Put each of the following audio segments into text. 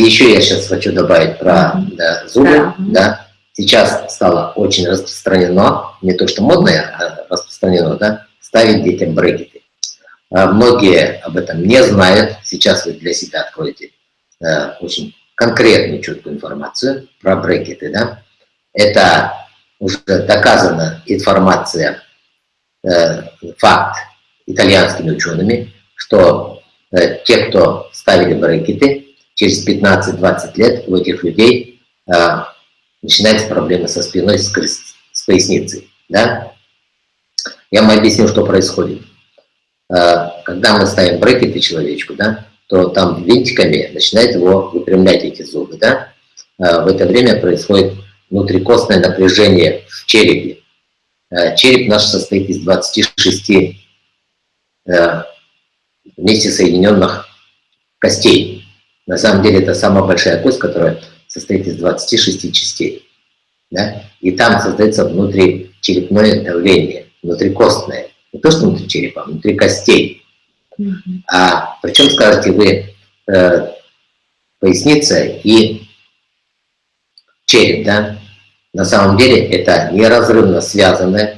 еще я сейчас хочу добавить про да, зубы. Да. да. Сейчас стало очень распространено, не то что модное, а распространено, да, ставить детям брекеты. А многие об этом не знают. Сейчас вы для себя откроете э, очень конкретную, четкую информацию про брекеты. Да? Это уже доказана информация, э, факт итальянскими учеными, что э, те, кто ставили брекеты, через 15-20 лет у этих людей э, начинаются проблемы со спиной, с, с поясницей. Да? Я вам объясню, что происходит. Э, когда мы ставим брекеты человечку, да, то там винтиками начинает его выпрямлять эти зубы. Да? Э, в это время происходит внутрикостное напряжение в черепе. Э, череп наш состоит из 26 вместе соединенных костей. На самом деле это самая большая кость, которая состоит из 26 частей. Да? И там создается внутричерепное давление, внутрикостное. Не то, что внутри черепа, а внутри костей. Mm -hmm. А причем, скажете вы, э, поясница и череп, да? На самом деле это неразрывно связано.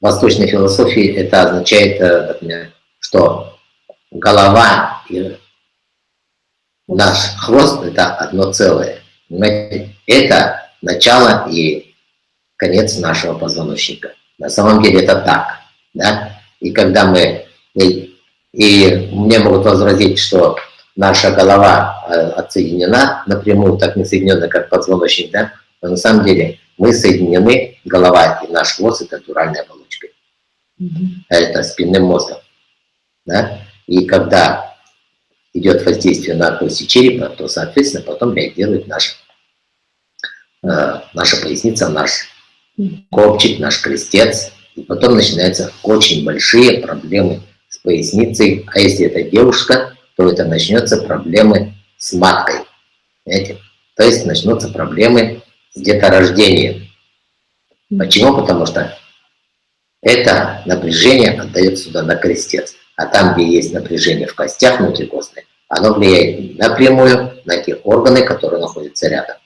В восточной философии это означает, э, например, что голова и наш хвост – это одно целое. Понимаете? Это начало и конец нашего позвоночника. На самом деле это так. Да? И когда мы... И, и мне могут возразить, что наша голова э, отсоединена напрямую, так не соединена, как позвоночник, да? но на самом деле мы соединены, голова и наш хвост – это натуральной оболочкой. Mm -hmm. Это спинным мозгом. Да? И когда идет воздействие на кости черепа, то, соответственно, потом реагирует наш, э, наша поясница, наш копчик, наш крестец. И потом начинаются очень большие проблемы с поясницей. А если это девушка, то это начнется проблемы с маткой. Понимаете? То есть начнутся проблемы с деторождением. Почему? Потому что это напряжение отдает сюда на крестец. А там, где есть напряжение в костях внутрикостных, оно влияет напрямую на те органы, которые находятся рядом.